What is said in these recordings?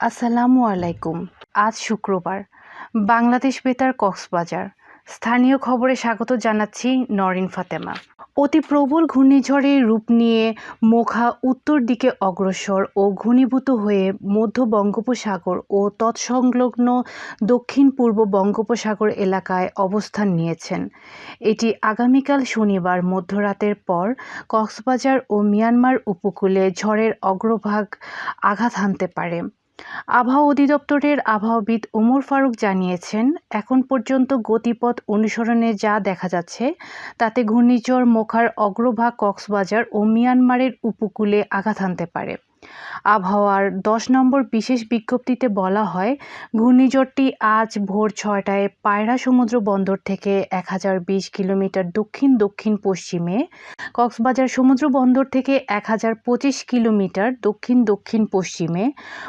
আসসালামু আলাইকুম। আজ শুক্রবার। বাংলাদেশ বেতার কক্সবাজার। স্থানীয় খবরে স্বাগত জানাচ্ছি নরিন ফাতেমা। অতি প্রবল ঘূর্ণিঝড়ের রূপ নিয়ে মোখা উত্তর দিকে অগ্রসর ও ঘনীভূত হয়ে মধ্য বঙ্গোপসাগর ও তৎসংলগ্ন দক্ষিণ পূর্ব বঙ্গোপসাগর এলাকায় অবস্থান নিয়েছেন। এটি আগামীকাল শনিবার মধ্যরাতের পর কক্সবাজার ও মিয়ানমার উপকূলে ঝড়ের অগ্রভাগ আঘাত হানতে পারে। আবহাওয়া অধিদপ্তরের আবহাওয়াবিদ ওমর ফারুক জানিয়েছেন, এখন পর্যন্ত গতিপথ অনুসরণে যা দেখা যাচ্ছে, তাতে ঘূর্ণিঝড়, মোখার অগ্রভাগ কক্সবাজার ও মিয়ানমারের উপকূলে আঘাত আনতে পারে। আবহাওয়ার দশ নম্বর বিশেষ বিজ্ঞপ্তিতে বলা হয়, ঘূর্ণিঝড়টি আজ ভোর ছয়টায় পায়রা সমুদ্র বন্দর থেকে এক হাজার বিশ কিলোমিটার দক্ষিণ দক্ষিণ পশ্চিমে, কক্সবাজার সমুদ্র বন্দর থেকে এক হাজার পঁচিশ কিলোমিটার দক্ষিণ দক্ষিণ পশ্চিমে,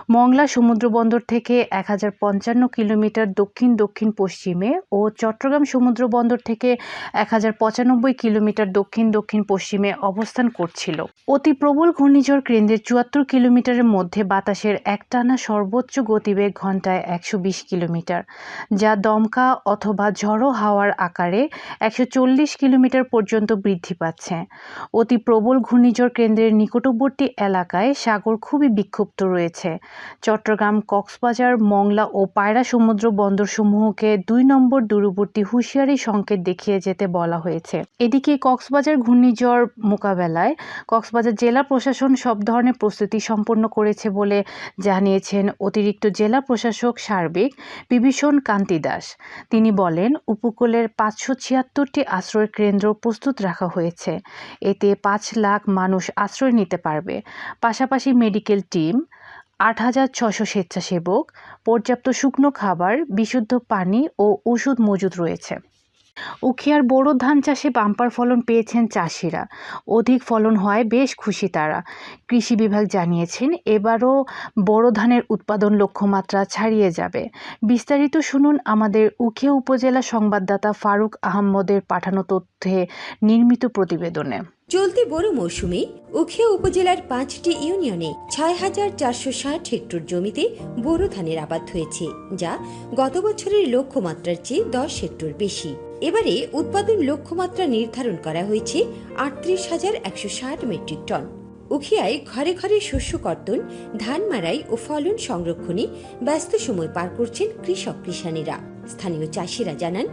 মংলা সমুদ্র বন্দর থেকে এক হাজার পঞ্চান্ন কিলোমিটার দক্ষিণ দক্ষিণ পশ্চিমে ও চট্টগ্রাম সমুদ্র বন্দর থেকে এক হাজার পঁচানব্বই কিলোমিটার দক্ষিণ দক্ষিণ পশ্চিমে অবস্থান করছিল। অতি প্রবল ঘূর্ণিঝড় কেন্দ্রের চুয়াত্তর কিলোমিটারের মধ্যে বাতাসের একটানা সর্বোচ্চ গতিবেগ ঘন্টায় একশো বিশ কিলোমিটার, যা দমকা অথবা ঝড়ো হাওয়ার আকারে একশো চল্লিশ কিলোমিটার পর্যন্ত বৃদ্ধি পাচ্ছে। অতি প্রবল ঘূর্ণিঝড় কেন্দ্রের নিকটবর্তী এলাকায় সাগর খুবই বিক্ষুব্ধ রয়েছে। চট্টগ্রাম, কক্সবাজার, মংলা ও পায়রা সমুদ্র বন্দরসমূহকে দুই নম্বর দূরবর্তী হুঁশিয়ারি সংকেত দেখিয়ে যেতে বলা হয়েছে। এদিকে কক্সবাজার ঘূর্ণিঝড় মোকাবেলায় কক্সবাজার জেলা প্রশাসন সব ধরনের প্রস্তুতি সম্পন্ন করেছে বলে জানিয়েছেন অতিরিক্ত জেলা প্রশাসক সার্বিক বিভীষণ কান্তি দাস। তিনি বলেন, উপকূলের পাঁচশো ছিয়াত্তরটি আশ্রয় কেন্দ্র প্রস্তুত রাখা হয়েছে। এতে পাঁচ লাখ মানুষ আশ্রয় নিতে পারবে। পাশাপাশি মেডিকেল টিম, আট হাজার ছশো স্বেচ্ছাসেবক, পর্যাপ্ত শুকনো খাবার, বিশুদ্ধ পানি ও ওষুধ মজুদ রয়েছে। উখিয়ার বোরো ধান চাষে বাম্পার ফলন পেয়েছেন চাষিরা। অধিক ফলন হয় বেশ খুশি তারা। কৃষি বিভাগ জানিয়েছেন, এবারও বোরো ধানের উৎপাদন লক্ষ্যমাত্রা ছাড়িয়ে যাবে। বিস্তারিত শুনুন আমাদের উখিয়া উপজেলা সংবাদদাতা ফারুক আহমদের পাঠানো তথ্যে নির্মিত প্রতিবেদনে। চলতি বড় মৌসুমে উখিয়া উপজেলার পাঁচটি ইউনিয়নে ছয় হাজার চারশো ষাট হেক্টর জমিতে বোরো ধানের আবাদ হয়েছে, যা গত বছরের লক্ষ্যমাত্রার চেয়ে দশ হেক্টর বেশি। এবারে উৎপাদন লক্ষ্যমাত্রা নির্ধারণ করা হয়েছে আটত্রিশ হাজার একশো ষাট মেট্রিক টন। উখিয়ায় ঘরে ঘরে শস্য কর্তন, ধান মারাই ও ফলন সংরক্ষণে ব্যস্ত সময় পার করছেন কৃষক কৃষানীরা স্থানীয় চাষিরা জানান,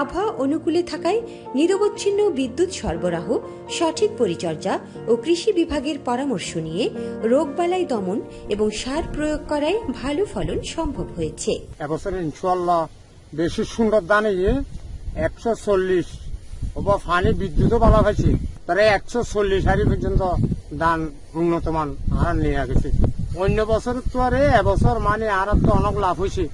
আবহাওয়া অনুকূলে থাকায় নিরবচ্ছিন্ন বিদ্যুৎ সরবরাহ, সঠিক পরিচর্যা ও কৃষি বিভাগের পরামর্শ নিয়ে রোগবালাই দমন এবং সার প্রয়োগ করায় ভালো ফলন সম্ভব হয়েছে। এবছর বেশি সুন্দর দানে একশো চল্লিশ। ওপর ফানি বিদ্যুৎও ভালো হয়েছে। তারা একশো চল্লিশ হারি পর্যন্ত দান উন্নত মান হার নিয়ে গেছে। অন্য বছর তো আরে এবছর মানে আর তো অনেক লাভ হয়েছে।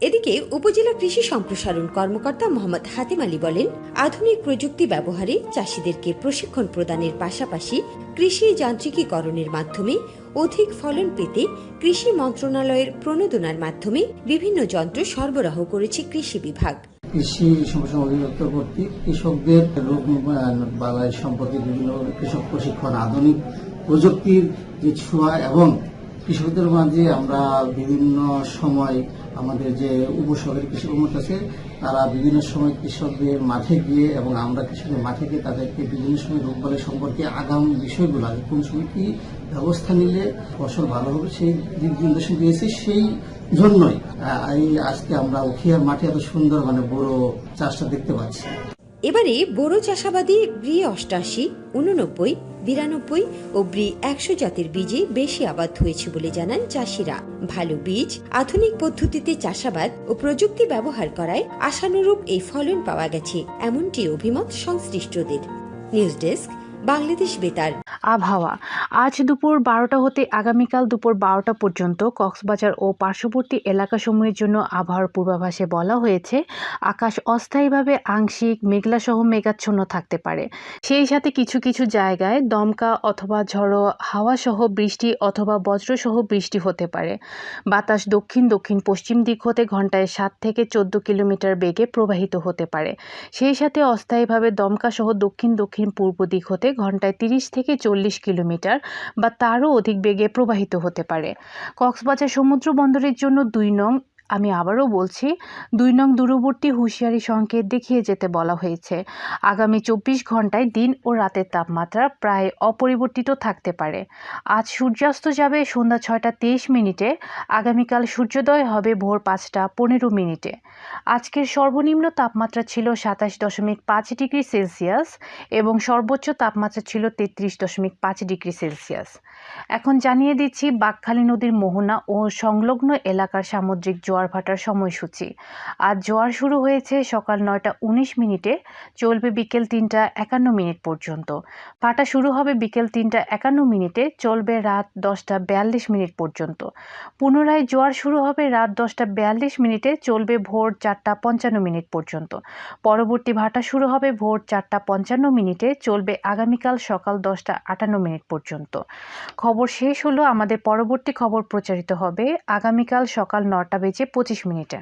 এদিকে উপজেলা কৃষি সম্প্রসারণ কর্মকর্তা মোহাম্মদ হাতিম আলী বলেন, আধুনিক প্রযুক্তি ব্যবহারে চাষিদেরকে প্রশিক্ষণ প্রদানের পাশাপাশি কৃষি যান্ত্রিকীকরণের মাধ্যমে অধিক ফলন পেতে কৃষি মন্ত্রণালয়ের প্রণোদনার মাধ্যমে বিভিন্ন যন্ত্র সরবরাহ করেছে কৃষি বিভাগ। কৃষি সম্প্রসারণ অধিদপ্তর কর্তৃক কৃষকদের রোগ বালাই সম্পর্কে বিভিন্ন কৃষক প্রশিক্ষণ, আধুনিক প্রযুক্তির যে ছোঁয়া এবং কৃষকদের মাঝে আমরা বিভিন্ন সময় আমাদের যে উপসহকারী কৃষি কর্মকর্তা আছে, তারা বিভিন্ন সময় কৃষকদের মাঠে গিয়ে এবং আমরা কৃষকের মাঠে গিয়ে তাদেরকে বিভিন্ন সময় রোগবালাই সম্পর্কে আগাম বিষয়গুলো কোন সময় কি ব্যবস্থা নিলে ফসল ভালো হবে, সেই দিক নির্দেশন দিয়েছি, সেই জন্যই। এই আজকে আমরা উখিয়ার মাঠে এত সুন্দর মানে বড় চাষটা দেখতে পাচ্ছি। এবারে বড় চাষাবাদী ব্রি অষ্টাশি, উননব্বই, বিরানব্বই ও ব্রি একশো জাতের বীজে বেশি আবাদ হয়েছে বলে জানান চাষিরা। ভালো বীজ, আধুনিক পদ্ধতিতে চাষাবাদ ও প্রযুক্তি ব্যবহার করায় আশানুরূপ এই ফলন পাওয়া গেছে, এমনটি অভিমত সংশ্লিষ্টদের। নিউজ ডেস্ক, বাংলাদেশ বেতার। আবহাওয়া। আজ দুপুর বারোটা হতে আগামীকাল দুপুর বারোটা পর্যন্ত কক্সবাজার ও পার্শ্ববর্তী এলাকাসমূহের জন্য আবহাওয়ার পূর্বাভাসে বলা হয়েছে, আকাশ অস্থায়ীভাবে আংশিক মেঘলাসহ মেঘাচ্ছন্ন থাকতে পারে। সেই সাথে কিছু কিছু জায়গায় দমকা অথবা ঝড়ো হাওয়াসহ বৃষ্টি অথবা বজ্রসহ বৃষ্টি হতে পারে। বাতাস দক্ষিণ দক্ষিণ পশ্চিম দিক হতে ঘন্টায় সাত থেকে চোদ্দ কিলোমিটার বেগে প্রবাহিত হতে পারে। সেই সাথে অস্থায়ীভাবে দমকাসহ দক্ষিণ দক্ষিণ পূর্ব দিক হতে ঘন্টায় তিরিশ থেকে চল্লিশ চল্লিশ কিলোমিটার বা তারও অধিক বেগে প্রবাহিত হতে পারে। কক্সবাজার সমুদ্র বন্দরের জন্য দুই নং আমি আবারও বলছি, দুই নং দূরবর্তী হুঁশিয়ারি সংকেত দেখিয়ে যেতে বলা হয়েছে। আগামী চব্বিশ ঘন্টায় দিন ও রাতের তাপমাত্রা প্রায় অপরিবর্তিত থাকতে পারে। আজ সূর্যাস্ত যাবে সন্ধ্যা ছয়টা তেইশ মিনিটে, আগামীকাল সূর্যোদয় হবে ভোর পাঁচটা পনেরো মিনিটে। আজকের সর্বনিম্ন তাপমাত্রা ছিল সাতাশ দশমিক পাঁচ ডিগ্রি সেলসিয়াস এবং সর্বোচ্চ তাপমাত্রা ছিল তেত্রিশ দশমিক পাঁচ ডিগ্রি সেলসিয়াস। এখন জানিয়ে দিচ্ছি বাকখালী নদীর মোহনা ও সংলগ্ন এলাকার সামুদ্রিক জোয়ার ভাটার সময়সূচি। আজ জোয়ার শুরু হয়েছে সকাল নয়টা উনিশ মিনিটে, চলবে বিকেল তিনটা একান্ন মিনিট পর্যন্ত। ভাটা শুরু হবে বিকেল তিনটা একান্ন মিনিটে, চলবে রাত দশটা বিয়াল্লিশ মিনিট পর্যন্ত। পুনরায় জোয়ার শুরু হবে রাত দশটা বিয়াল্লিশ মিনিটে, চলবে ভোর চারটা পঞ্চান্ন মিনিট পর্যন্ত। পরবর্তী ভাটা শুরু হবে ভোর চারটা পঞ্চান্ন মিনিটে, চলবে আগামীকাল সকাল দশটা আটান্ন মিনিট পর্যন্ত। খবর শেষ হলো, আমাদের পরবর্তী খবর প্রচারিত হবে আগামীকাল সকাল নটা বেজে পঁচিশ মিনিটে।